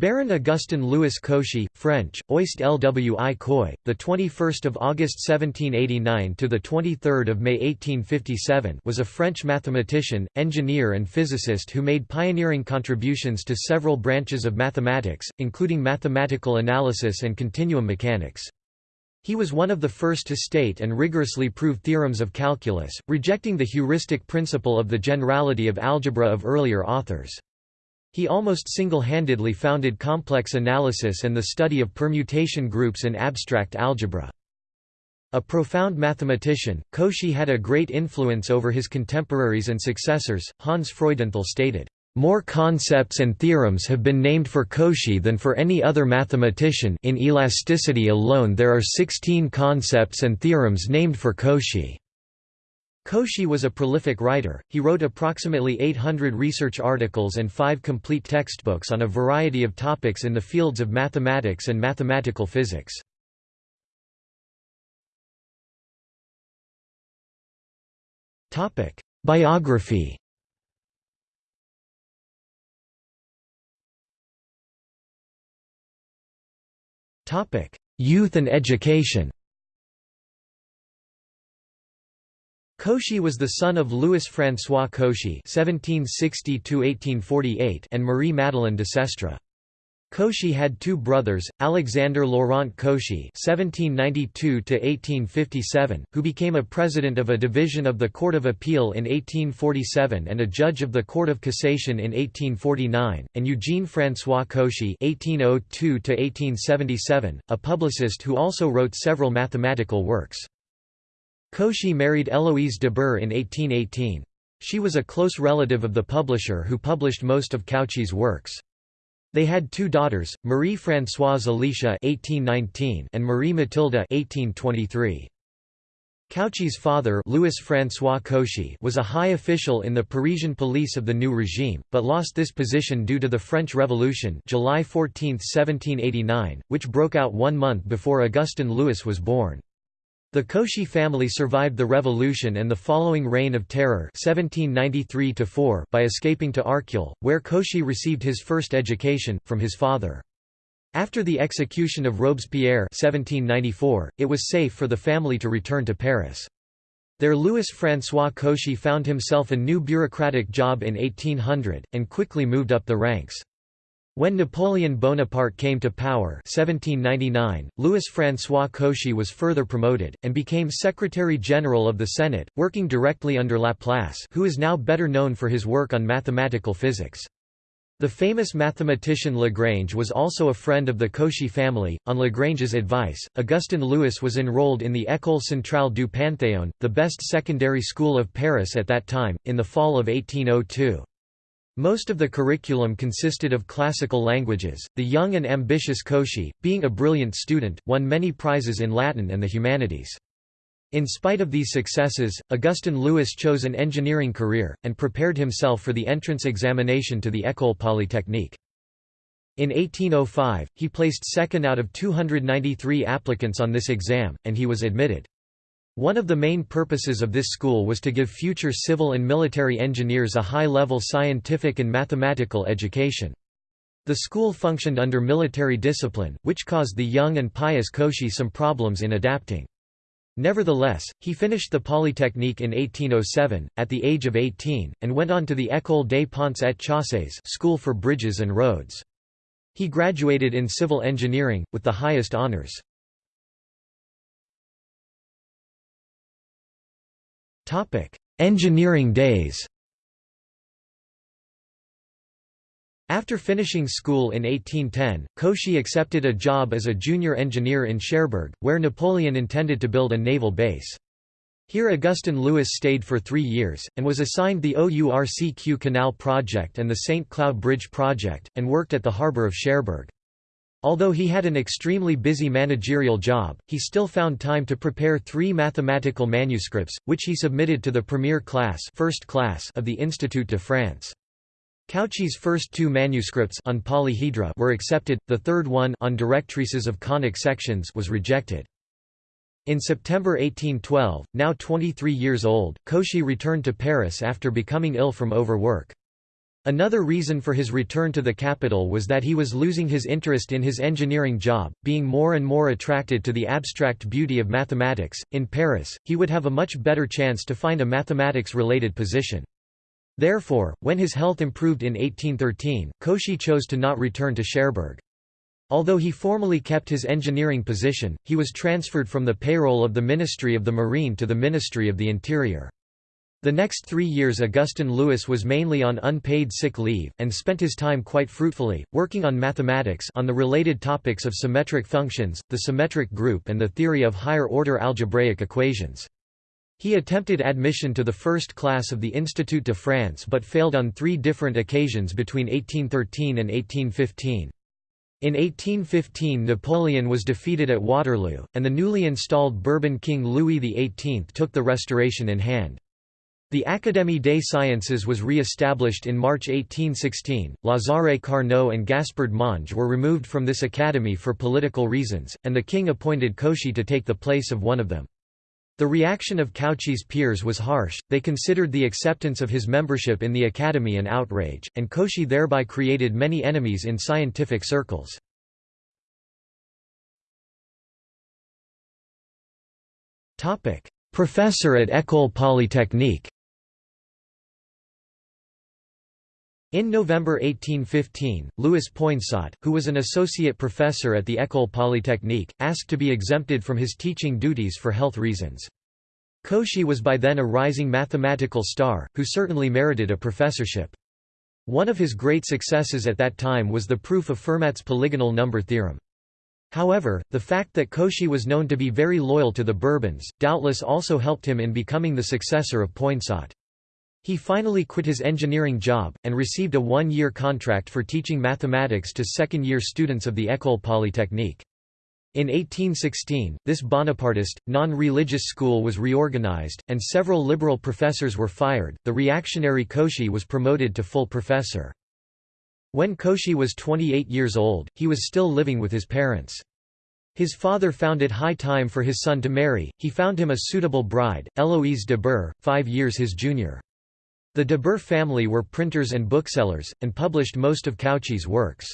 Baron Augustin Louis Cauchy, French, Oist Lwi Coy, the 21st of August 1789 to the 23rd of May 1857, was a French mathematician, engineer and physicist who made pioneering contributions to several branches of mathematics, including mathematical analysis and continuum mechanics. He was one of the first to state and rigorously prove theorems of calculus, rejecting the heuristic principle of the generality of algebra of earlier authors. He almost single-handedly founded complex analysis and the study of permutation groups in abstract algebra. A profound mathematician, Cauchy had a great influence over his contemporaries and successors. Hans Freudenthal stated, "More concepts and theorems have been named for Cauchy than for any other mathematician in elasticity alone there are 16 concepts and theorems named for Cauchy." Cauchy was a prolific writer, he wrote approximately 800 research articles and five complete textbooks on a variety of topics in the fields of mathematics and mathematical physics. Biography. Youth and education Cauchy was the son of Louis-François Cauchy (1760–1848) and Marie Madeleine de Sestre. Cauchy had two brothers, Alexander Laurent Cauchy (1792–1857), who became a president of a division of the Court of Appeal in 1847 and a judge of the Court of Cassation in 1849, and Eugene François Cauchy (1802–1877), a publicist who also wrote several mathematical works. Cauchy married Eloise de Bure in 1818. She was a close relative of the publisher who published most of Cauchy's works. They had two daughters, Marie-Françoise Alicia (1819) and Marie Mathilde (1823). Cauchy's father Louis-François Cauchy was a high official in the Parisian police of the new regime, but lost this position due to the French Revolution July 14, 1789, which broke out one month before Augustin Louis was born. The Cauchy family survived the revolution and the following Reign of Terror 1793 by escaping to Arcueil, where Cauchy received his first education, from his father. After the execution of Robespierre 1794, it was safe for the family to return to Paris. There Louis-François Cauchy found himself a new bureaucratic job in 1800, and quickly moved up the ranks. When Napoleon Bonaparte came to power 1799, Louis-François Cauchy was further promoted, and became Secretary-General of the Senate, working directly under Laplace who is now better known for his work on mathematical physics. The famous mathematician Lagrange was also a friend of the Cauchy family. On Lagrange's advice, Augustin Louis was enrolled in the École Centrale du Panthéon, the best secondary school of Paris at that time, in the fall of 1802. Most of the curriculum consisted of classical languages. The young and ambitious Cauchy, being a brilliant student, won many prizes in Latin and the humanities. In spite of these successes, Augustin Louis chose an engineering career, and prepared himself for the entrance examination to the École Polytechnique. In 1805, he placed second out of 293 applicants on this exam, and he was admitted. One of the main purposes of this school was to give future civil and military engineers a high-level scientific and mathematical education. The school functioned under military discipline, which caused the young and pious Cauchy some problems in adapting. Nevertheless, he finished the Polytechnique in 1807, at the age of 18, and went on to the École des Ponts et Chaussées school for bridges and roads. He graduated in civil engineering, with the highest honors. Engineering days After finishing school in 1810, Cauchy accepted a job as a junior engineer in Cherbourg, where Napoleon intended to build a naval base. Here Augustin Louis stayed for three years, and was assigned the OURCQ Canal project and the St. Cloud Bridge project, and worked at the harbour of Cherbourg. Although he had an extremely busy managerial job, he still found time to prepare three mathematical manuscripts, which he submitted to the premier class, first class of the Institut de France. Cauchy's first two manuscripts on polyhedra were accepted, the third one on directrices of conic sections was rejected. In September 1812, now 23 years old, Cauchy returned to Paris after becoming ill from overwork. Another reason for his return to the capital was that he was losing his interest in his engineering job, being more and more attracted to the abstract beauty of mathematics. In Paris, he would have a much better chance to find a mathematics related position. Therefore, when his health improved in 1813, Cauchy chose to not return to Cherbourg. Although he formally kept his engineering position, he was transferred from the payroll of the Ministry of the Marine to the Ministry of the Interior. The next three years Augustin Louis was mainly on unpaid sick leave, and spent his time quite fruitfully, working on mathematics on the related topics of symmetric functions, the symmetric group and the theory of higher-order algebraic equations. He attempted admission to the first class of the Institut de France but failed on three different occasions between 1813 and 1815. In 1815 Napoleon was defeated at Waterloo, and the newly installed Bourbon King Louis XVIII took the restoration in hand. The Académie des Sciences was re-established in March 1816. Lazare Carnot and Gaspard Monge were removed from this academy for political reasons, and the king appointed Cauchy to take the place of one of them. The reaction of Cauchy's peers was harsh, they considered the acceptance of his membership in the academy an outrage, and Cauchy thereby created many enemies in scientific circles. Professor at École Polytechnique In November 1815, Louis Poinsot, who was an associate professor at the École Polytechnique, asked to be exempted from his teaching duties for health reasons. Cauchy was by then a rising mathematical star, who certainly merited a professorship. One of his great successes at that time was the proof of Fermat's polygonal number theorem. However, the fact that Cauchy was known to be very loyal to the Bourbons, doubtless also helped him in becoming the successor of Poinsot. He finally quit his engineering job, and received a one-year contract for teaching mathematics to second-year students of the École Polytechnique. In 1816, this Bonapartist, non-religious school was reorganized, and several liberal professors were fired. The reactionary Cauchy was promoted to full professor. When Cauchy was 28 years old, he was still living with his parents. His father found it high time for his son to marry, he found him a suitable bride, Eloise de Bure, five years his junior. The de Bure family were printers and booksellers, and published most of Cauchy's works.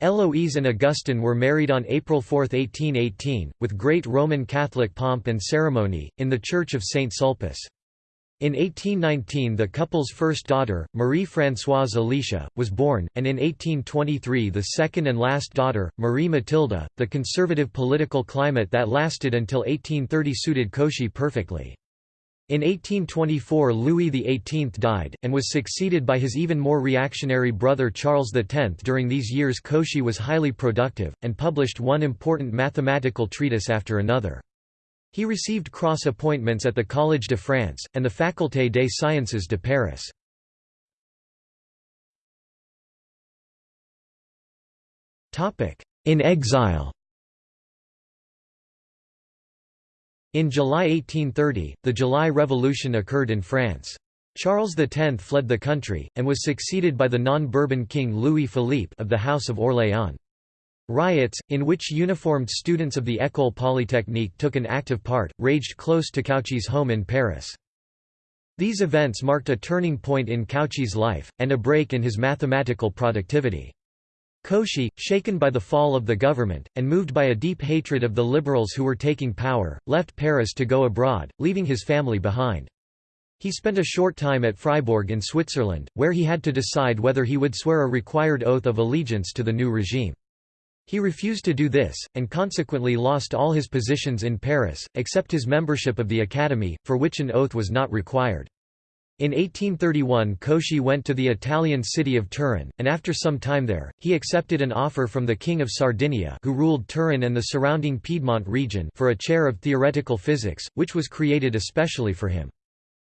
Eloise and Augustin were married on April 4, 1818, with great Roman Catholic pomp and ceremony, in the church of Saint Sulpice. In 1819 the couple's first daughter, Marie-Françoise Alicia, was born, and in 1823 the second and last daughter, Marie Matilda. The conservative political climate that lasted until 1830 suited Cauchy perfectly. In 1824 Louis XVIII died, and was succeeded by his even more reactionary brother Charles X. During these years Cauchy was highly productive, and published one important mathematical treatise after another. He received cross appointments at the Collège de France, and the Faculté des Sciences de Paris. In exile In July 1830, the July Revolution occurred in France. Charles X fled the country, and was succeeded by the non-Bourbon king Louis Philippe of the House of Orléans. Riots, in which uniformed students of the École Polytechnique took an active part, raged close to Cauchy's home in Paris. These events marked a turning point in Cauchy's life, and a break in his mathematical productivity. Cauchy, shaken by the fall of the government, and moved by a deep hatred of the liberals who were taking power, left Paris to go abroad, leaving his family behind. He spent a short time at Fribourg in Switzerland, where he had to decide whether he would swear a required oath of allegiance to the new regime. He refused to do this, and consequently lost all his positions in Paris, except his membership of the Academy, for which an oath was not required. In 1831 Cauchy went to the Italian city of Turin, and after some time there, he accepted an offer from the King of Sardinia who ruled Turin and the surrounding Piedmont region for a chair of theoretical physics, which was created especially for him.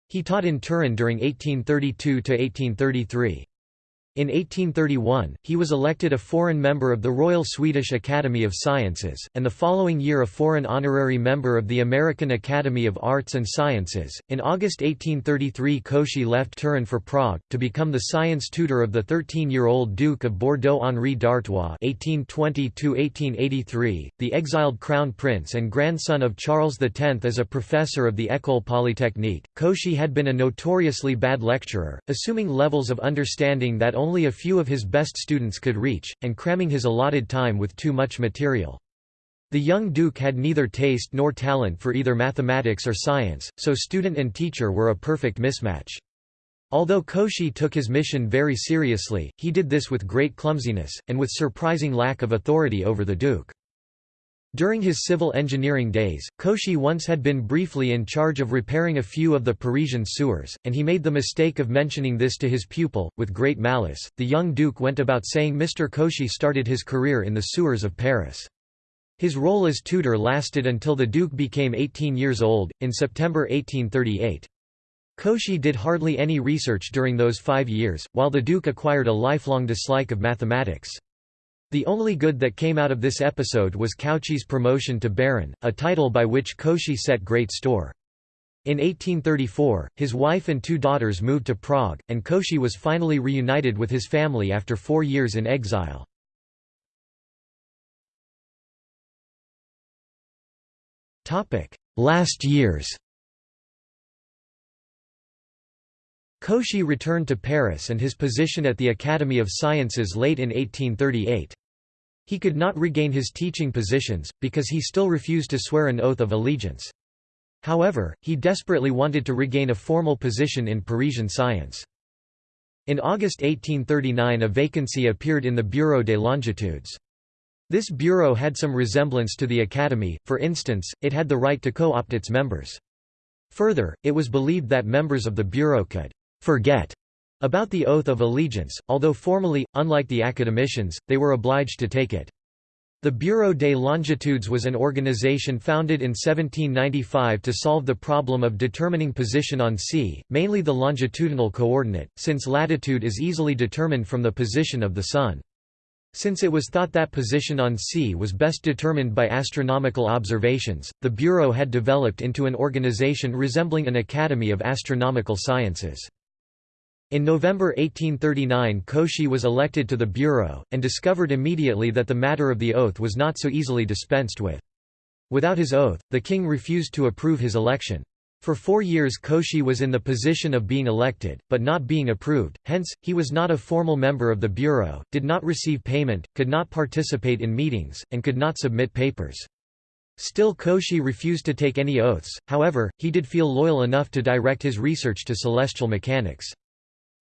He taught in Turin during 1832–1833. In 1831, he was elected a foreign member of the Royal Swedish Academy of Sciences, and the following year a foreign honorary member of the American Academy of Arts and Sciences. In August 1833, Cauchy left Turin for Prague, to become the science tutor of the 13 year old Duke of Bordeaux Henri d'Artois, (1820–1883), the exiled crown prince and grandson of Charles X. As a professor of the École Polytechnique, Cauchy had been a notoriously bad lecturer, assuming levels of understanding that only only a few of his best students could reach, and cramming his allotted time with too much material. The young duke had neither taste nor talent for either mathematics or science, so student and teacher were a perfect mismatch. Although Cauchy took his mission very seriously, he did this with great clumsiness, and with surprising lack of authority over the duke. During his civil engineering days, Cauchy once had been briefly in charge of repairing a few of the Parisian sewers, and he made the mistake of mentioning this to his pupil, with great malice. The young duke went about saying Mr. Cauchy started his career in the sewers of Paris. His role as tutor lasted until the duke became 18 years old, in September 1838. Cauchy did hardly any research during those five years, while the duke acquired a lifelong dislike of mathematics. The only good that came out of this episode was Cauchy's promotion to Baron, a title by which Cauchy set great store. In 1834, his wife and two daughters moved to Prague, and Cauchy was finally reunited with his family after four years in exile. Last years Cauchy returned to Paris and his position at the Academy of Sciences late in 1838. He could not regain his teaching positions, because he still refused to swear an oath of allegiance. However, he desperately wanted to regain a formal position in Parisian science. In August 1839 a vacancy appeared in the Bureau des Longitudes. This bureau had some resemblance to the Academy, for instance, it had the right to co-opt its members. Further, it was believed that members of the bureau could «forget» About the oath of allegiance, although formally, unlike the academicians, they were obliged to take it. The Bureau des Longitudes was an organization founded in 1795 to solve the problem of determining position on sea, mainly the longitudinal coordinate, since latitude is easily determined from the position of the Sun. Since it was thought that position on sea was best determined by astronomical observations, the Bureau had developed into an organization resembling an Academy of Astronomical Sciences. In November 1839 Cauchy was elected to the Bureau, and discovered immediately that the matter of the oath was not so easily dispensed with. Without his oath, the king refused to approve his election. For four years Cauchy was in the position of being elected, but not being approved, hence, he was not a formal member of the Bureau, did not receive payment, could not participate in meetings, and could not submit papers. Still Cauchy refused to take any oaths, however, he did feel loyal enough to direct his research to celestial mechanics.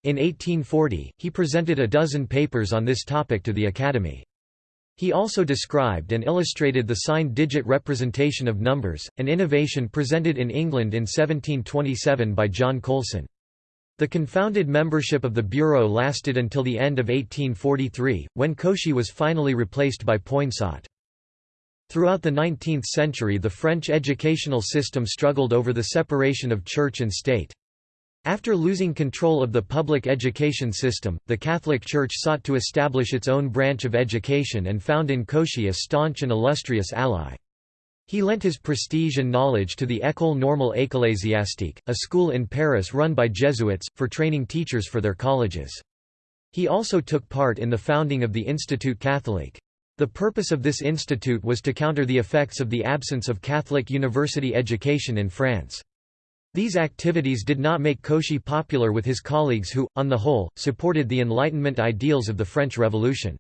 In 1840, he presented a dozen papers on this topic to the Academy. He also described and illustrated the signed digit representation of numbers, an innovation presented in England in 1727 by John Colson. The confounded membership of the Bureau lasted until the end of 1843, when Cauchy was finally replaced by Poinsot. Throughout the 19th century the French educational system struggled over the separation of church and state. After losing control of the public education system, the Catholic Church sought to establish its own branch of education and found in Cauchy a staunch and illustrious ally. He lent his prestige and knowledge to the École Normale Ecclésiastique, a school in Paris run by Jesuits, for training teachers for their colleges. He also took part in the founding of the Institut Catholique. The purpose of this institute was to counter the effects of the absence of Catholic university education in France. These activities did not make Cauchy popular with his colleagues who, on the whole, supported the Enlightenment ideals of the French Revolution.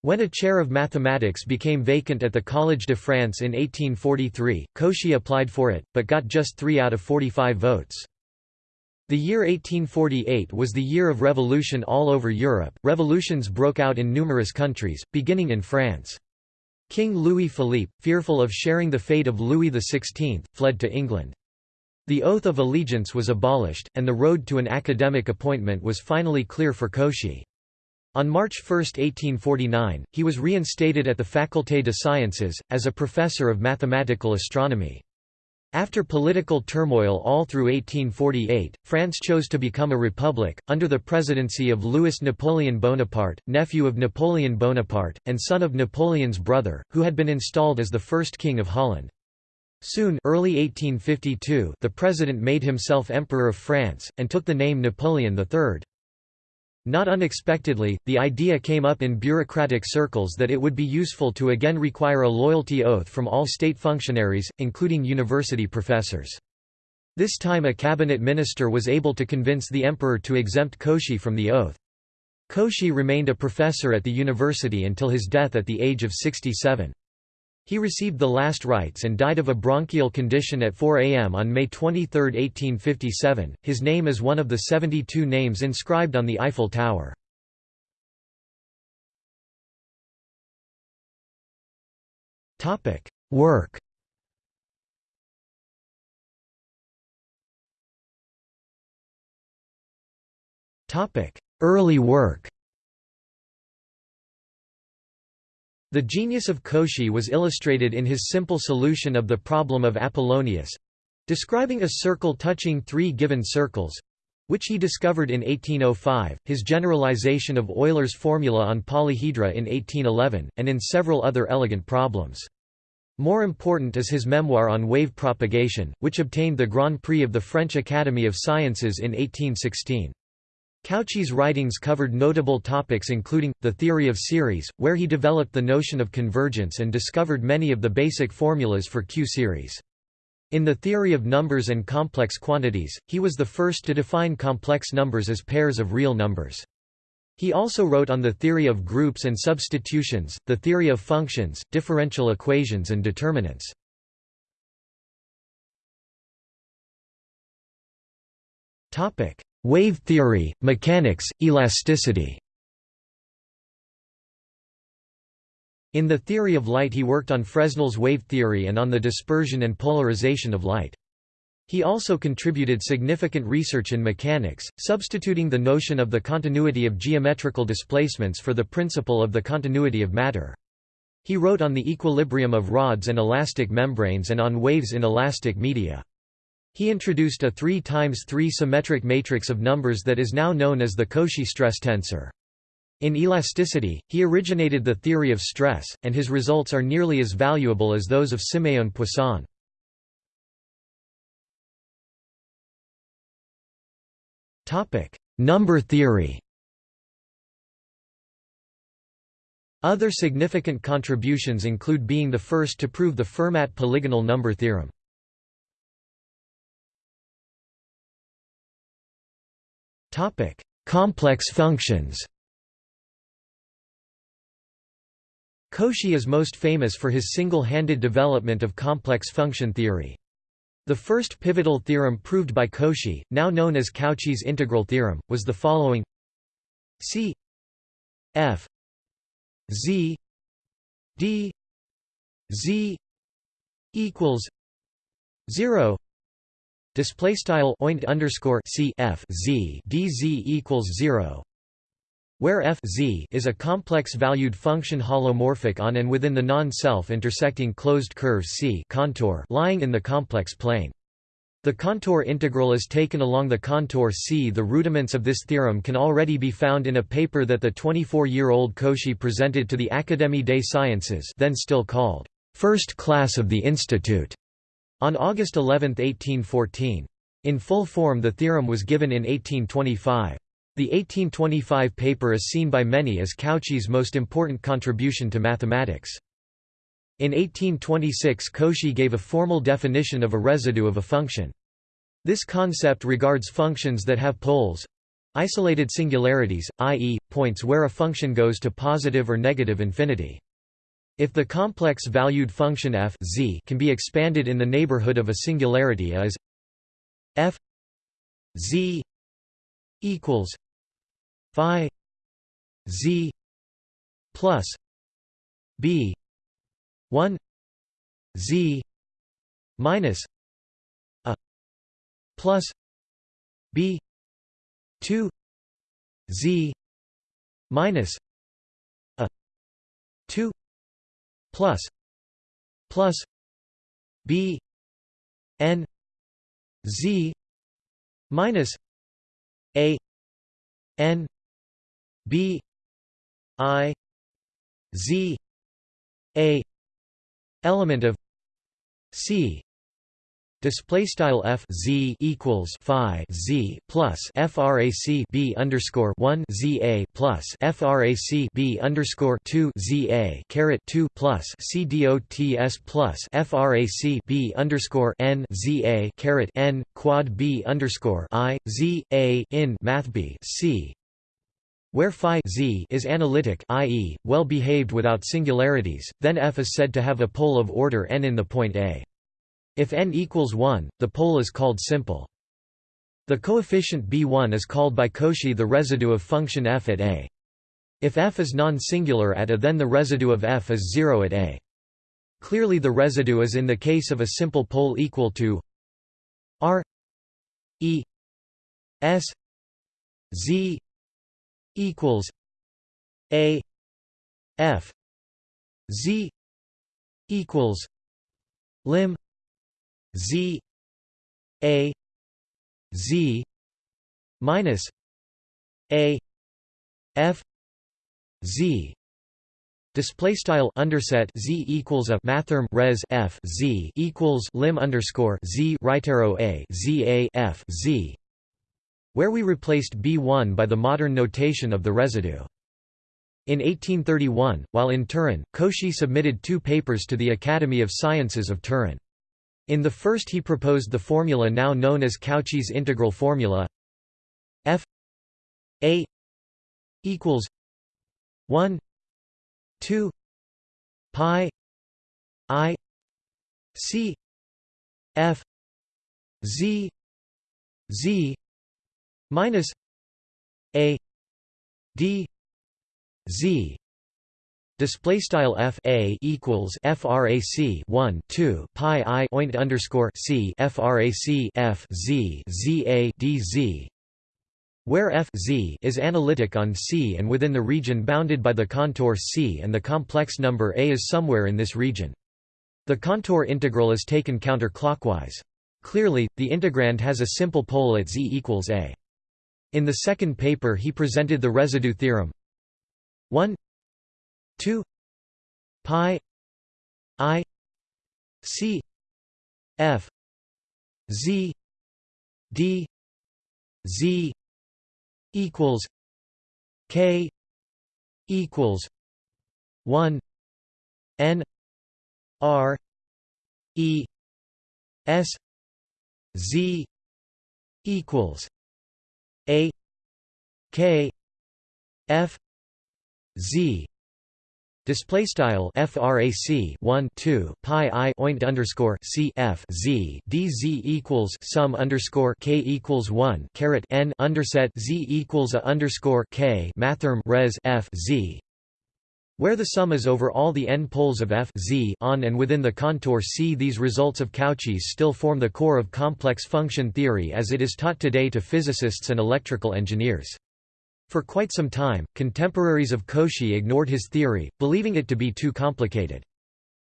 When a chair of mathematics became vacant at the Collège de France in 1843, Cauchy applied for it, but got just 3 out of 45 votes. The year 1848 was the year of revolution all over Europe. Revolutions broke out in numerous countries, beginning in France. King Louis Philippe, fearful of sharing the fate of Louis XVI, fled to England. The oath of allegiance was abolished, and the road to an academic appointment was finally clear for Cauchy. On March 1, 1849, he was reinstated at the Faculté de Sciences, as a professor of mathematical astronomy. After political turmoil all through 1848, France chose to become a republic, under the presidency of Louis Napoleon Bonaparte, nephew of Napoleon Bonaparte, and son of Napoleon's brother, who had been installed as the first king of Holland. Soon early 1852, the president made himself Emperor of France, and took the name Napoleon III. Not unexpectedly, the idea came up in bureaucratic circles that it would be useful to again require a loyalty oath from all state functionaries, including university professors. This time a cabinet minister was able to convince the emperor to exempt Cauchy from the oath. Cauchy remained a professor at the university until his death at the age of 67. He received the last rites and died of a bronchial condition at 4 am on May 23, 1857. His name is one of the 72 names inscribed on the Eiffel Tower. Topic: Work. Topic: Early work. The genius of Cauchy was illustrated in his simple solution of the problem of Apollonius—describing a circle touching three given circles—which he discovered in 1805, his generalization of Euler's formula on polyhedra in 1811, and in several other elegant problems. More important is his memoir on wave propagation, which obtained the Grand Prix of the French Academy of Sciences in 1816. Cauchy's writings covered notable topics including, the theory of series, where he developed the notion of convergence and discovered many of the basic formulas for Q-series. In the theory of numbers and complex quantities, he was the first to define complex numbers as pairs of real numbers. He also wrote on the theory of groups and substitutions, the theory of functions, differential equations and determinants. Wave theory, mechanics, elasticity In the theory of light he worked on Fresnel's wave theory and on the dispersion and polarization of light. He also contributed significant research in mechanics, substituting the notion of the continuity of geometrical displacements for the principle of the continuity of matter. He wrote on the equilibrium of rods and elastic membranes and on waves in elastic media. He introduced a 3 times 3 symmetric matrix of numbers that is now known as the Cauchy stress tensor. In elasticity, he originated the theory of stress, and his results are nearly as valuable as those of Siméon Poisson. Number theory Other significant contributions include being the first to prove the Fermat polygonal number theorem. Topic: Complex functions. Cauchy is most famous for his single-handed development of complex function theory. The first pivotal theorem proved by Cauchy, now known as Cauchy's integral theorem, was the following C f z d z equals 0 Display style oint underscore c f z d z equals zero, where f z is a complex-valued function holomorphic on and within the non-self intersecting closed curve C contour lying in the complex plane. The contour integral is taken along the contour C. The rudiments of this theorem can already be found in a paper that the 24-year-old Cauchy presented to the Académie des Sciences, then still called First Class of the Institute. On August 11, 1814. In full form the theorem was given in 1825. The 1825 paper is seen by many as Cauchy's most important contribution to mathematics. In 1826 Cauchy gave a formal definition of a residue of a function. This concept regards functions that have poles—isolated singularities, i.e., points where a function goes to positive or negative infinity. If the complex-valued function f z can be expanded in the neighborhood of a singularity as f z equals phi z plus b 1 z minus a plus b 2 z minus a 2 plus plus b n z minus a n b i z a element of c display style f z equals phi z plus frac b underscore 1 z a plus frac b underscore 2 z a caret 2 plus c plus frac b underscore n z a caret n quad b underscore i z a in math b c where phi z is analytic i.e., well behaved without singularities, then f is said to have a pole of order n in the point A. If n equals 1, the pole is called simple. The coefficient b1 is called by Cauchy the residue of function f at A. If f is non-singular at A then the residue of f is 0 at A. Clearly the residue is in the case of a simple pole equal to r e s z equals a f z equals lim Z A Z minus A F Z Display style underset z equals a mathrm res f z equals lim underscore z right arrow a z a f z, where we replaced b1 by the modern notation of the residue. In 1831, while in Turin, Cauchy submitted two papers to the Academy of Sciences of Turin. In the first he proposed the formula now known as Cauchy's integral formula f a equals 1 2 pi i c f z z minus a d z Display style f a equals frac 1 2 pi i oint underscore c frac f z z a d z, where f z is analytic on C and within the region bounded by the contour C and the complex number a is somewhere in this region. The contour integral is taken counterclockwise. Clearly, the integrand has a simple pole at z equals a. In the second paper he presented the residue theorem 1 2 pi i c f z d z equals k equals 1 n r e s z equals a k f z Display style frac 1 2 pi i oint underscore c f z d z equals sum underscore k equals 1 caret n underset z equals a underscore k mathrm res f z where the sum is over all the n poles of f z on and within the contour C. These results of Cauchy's still form the core of complex function theory as it is taught today to physicists and electrical engineers. For quite some time, contemporaries of Cauchy ignored his theory, believing it to be too complicated.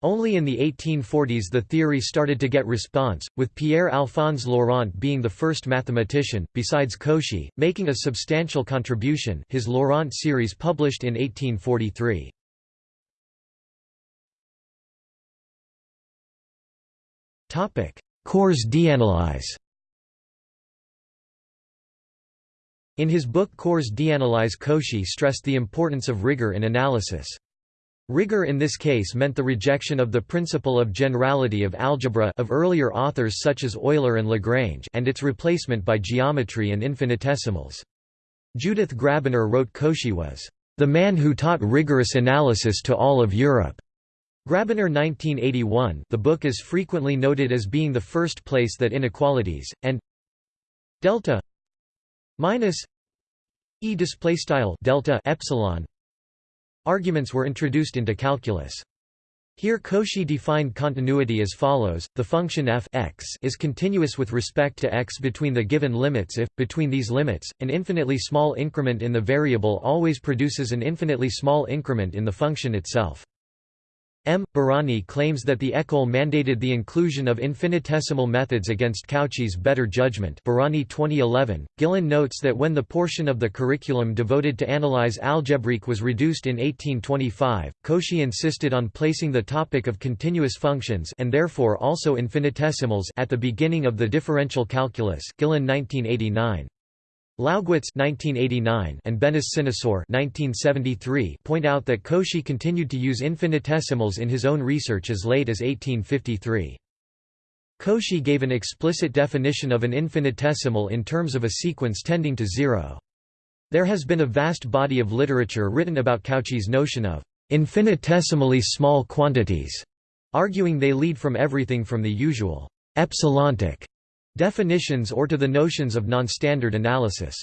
Only in the 1840s the theory started to get response, with Pierre-Alphonse Laurent being the first mathematician, besides Cauchy, making a substantial contribution his Laurent series published in 1843. Cours d'analyse In his book Cours d'analyse Cauchy stressed the importance of rigor in analysis. Rigor in this case meant the rejection of the principle of generality of algebra of earlier authors such as Euler and Lagrange and its replacement by geometry and infinitesimals. Judith Grabiner wrote Cauchy was, "...the man who taught rigorous analysis to all of Europe." Grabiner 1981 the book is frequently noted as being the first place that inequalities, and delta minus e display style delta epsilon arguments were introduced into calculus. Here Cauchy defined continuity as follows, the function f x is continuous with respect to x between the given limits if, between these limits, an infinitely small increment in the variable always produces an infinitely small increment in the function itself. M. Barany claims that the École mandated the inclusion of infinitesimal methods against Cauchy's better judgment Barany 2011. Gilain notes that when the portion of the curriculum devoted to analyse algebraic was reduced in 1825, Cauchy insisted on placing the topic of continuous functions and therefore also infinitesimals at the beginning of the differential calculus Gilain 1989. Laugwitz and Benis-Sinaceur point out that Cauchy continued to use infinitesimals in his own research as late as 1853. Cauchy gave an explicit definition of an infinitesimal in terms of a sequence tending to zero. There has been a vast body of literature written about Cauchy's notion of infinitesimally small quantities, arguing they lead from everything from the usual epsilontic definitions or to the notions of nonstandard analysis.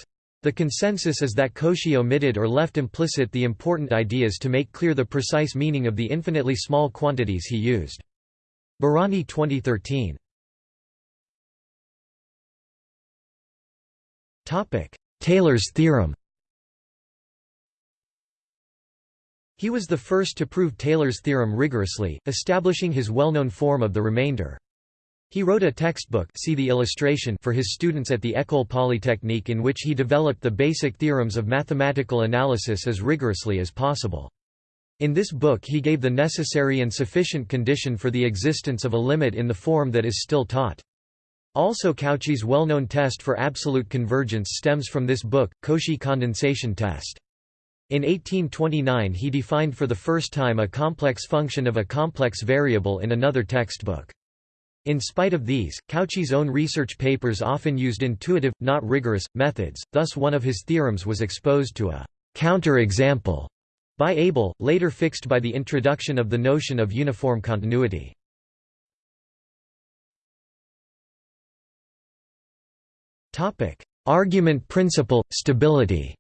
The consensus is that Cauchy omitted or left implicit the important ideas to make clear the precise meaning of the infinitely small quantities he used. Barany 2013 Taylor's theorem He was the first to prove Taylor's theorem rigorously, establishing his well-known form of the remainder. He wrote a textbook see the illustration for his students at the École Polytechnique in which he developed the basic theorems of mathematical analysis as rigorously as possible. In this book he gave the necessary and sufficient condition for the existence of a limit in the form that is still taught. Also Cauchy's well-known test for absolute convergence stems from this book, Cauchy condensation test. In 1829 he defined for the first time a complex function of a complex variable in another textbook. In spite of these, Cauchy's own research papers often used intuitive, not rigorous, methods, thus one of his theorems was exposed to a counter-example by Abel, later fixed by the introduction of the notion of uniform continuity. Argument principle, stability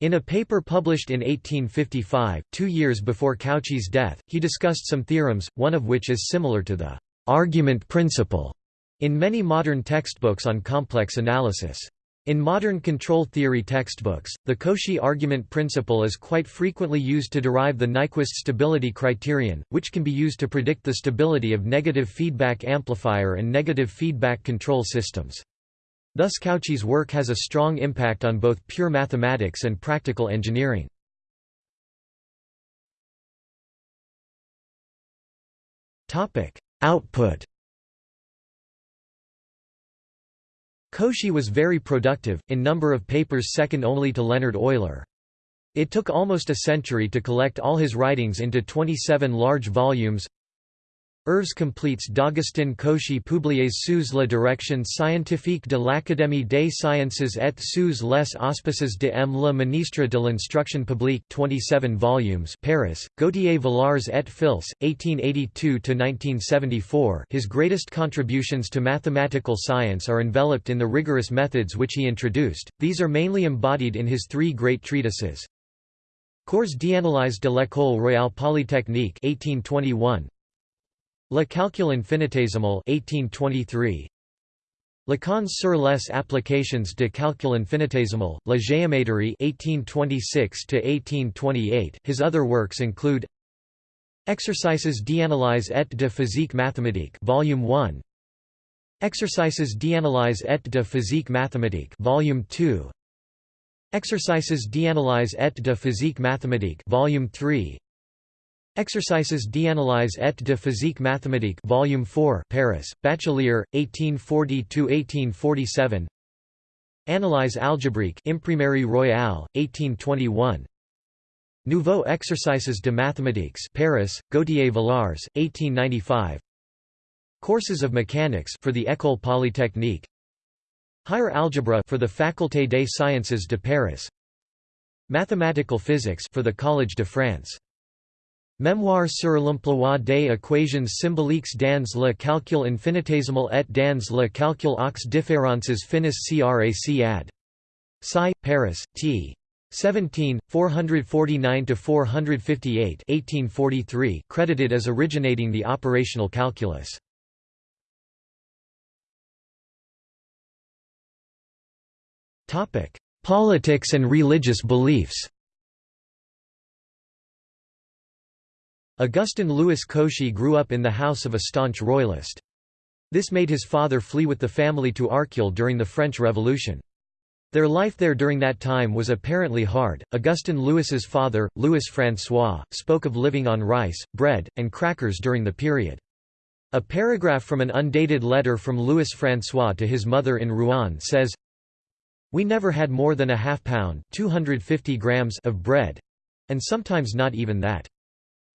In a paper published in 1855, two years before Cauchy's death, he discussed some theorems, one of which is similar to the argument principle in many modern textbooks on complex analysis. In modern control theory textbooks, the Cauchy argument principle is quite frequently used to derive the Nyquist stability criterion, which can be used to predict the stability of negative feedback amplifier and negative feedback control systems. Thus Cauchy's work has a strong impact on both pure mathematics and practical engineering. Output Cauchy was very productive, in number of papers second only to Leonhard Euler. It took almost a century to collect all his writings into 27 large volumes Œuvres completes d'Augustin Cauchy publiées sous la direction scientifique de l'Académie des sciences et sous les auspices de M. le ministre de l'Instruction publique 27 volumes Paris, Gauthier-Villars et Fils, 1882–1974 His greatest contributions to mathematical science are enveloped in the rigorous methods which he introduced, these are mainly embodied in his three great treatises. Cours d'analyse de l'École royale polytechnique 1821, Le calcul infinitésimal 1823 Leçons sur les applications de calcul infinitésimal, La géométrie 1826–1828 His other works include Exercices d'analyse et de physique mathématique Volume 1 Exercices d'analyse et de physique mathématique Volume 2 Exercices d'analyse et de physique mathématique Volume 3 Exercices d'analyse et de physique mathématique Volume 4 Paris, Bachelier, 1840–1847 Analyse algébrique Imprimerie Royale, 1821 Nouveaux exercices de mathématiques Paris, Gauthier-Villars, 1895 Courses of mechanics for the École Polytechnique. Higher algebra for the Faculté des Sciences de Paris. Mathematical physics for the Collège de France Mémoire sur l'emploi des équations symboliques dans le calcul infinitésimal et dans le calcul aux différences finis CRAC ad. Sci. Paris, t. 17, 449–458 1843 credited as originating the operational calculus. Politics and religious beliefs Augustin Louis Cauchy grew up in the house of a staunch royalist. This made his father flee with the family to Arcueil during the French Revolution. Their life there during that time was apparently hard. Augustin Louis's father, Louis François, spoke of living on rice, bread, and crackers during the period. A paragraph from an undated letter from Louis François to his mother in Rouen says, We never had more than a half pound 250 grams of bread, and sometimes not even that.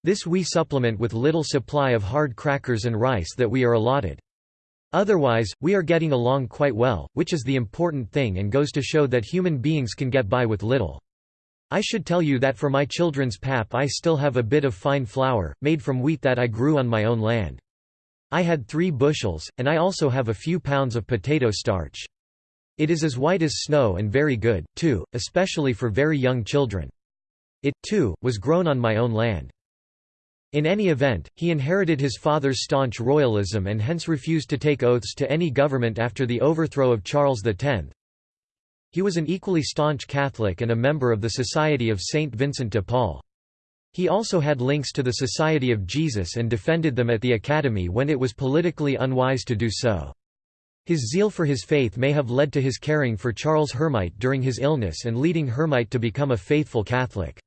This we supplement with little supply of hard crackers and rice that we are allotted. Otherwise, we are getting along quite well, which is the important thing and goes to show that human beings can get by with little. I should tell you that for my children's pap I still have a bit of fine flour, made from wheat that I grew on my own land. I had three bushels, and I also have a few pounds of potato starch. It is as white as snow and very good, too, especially for very young children. It, too, was grown on my own land. In any event, he inherited his father's staunch royalism and hence refused to take oaths to any government after the overthrow of Charles X. He was an equally staunch Catholic and a member of the Society of Saint Vincent de Paul. He also had links to the Society of Jesus and defended them at the Academy when it was politically unwise to do so. His zeal for his faith may have led to his caring for Charles Hermite during his illness and leading Hermite to become a faithful Catholic.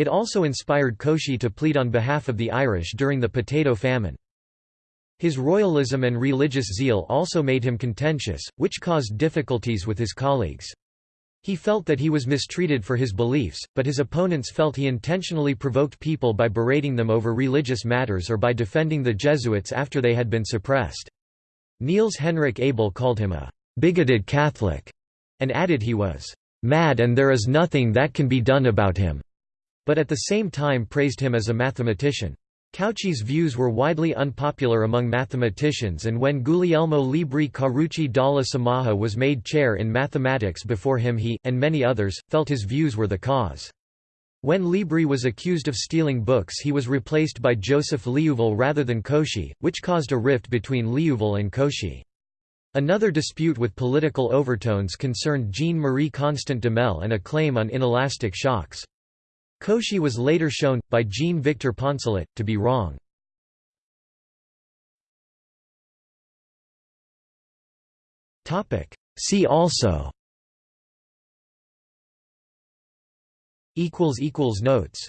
It also inspired Cauchy to plead on behalf of the Irish during the potato famine. His royalism and religious zeal also made him contentious, which caused difficulties with his colleagues. He felt that he was mistreated for his beliefs, but his opponents felt he intentionally provoked people by berating them over religious matters or by defending the Jesuits after they had been suppressed. Niels Henrik Abel called him a bigoted Catholic, and added he was mad and there is nothing that can be done about him, but at the same time praised him as a mathematician. Cauchy's views were widely unpopular among mathematicians and when Guglielmo Libri Carucci dalla Sommaja was made chair in mathematics before him he, and many others, felt his views were the cause. When Libri was accused of stealing books he was replaced by Joseph Liouville rather than Cauchy, which caused a rift between Liouville and Cauchy. Another dispute with political overtones concerned Jean-Marie Constant Duhamel and a claim on inelastic shocks. Cauchy was later shown, by Jean-Victor Poncelet, to be wrong. See also Notes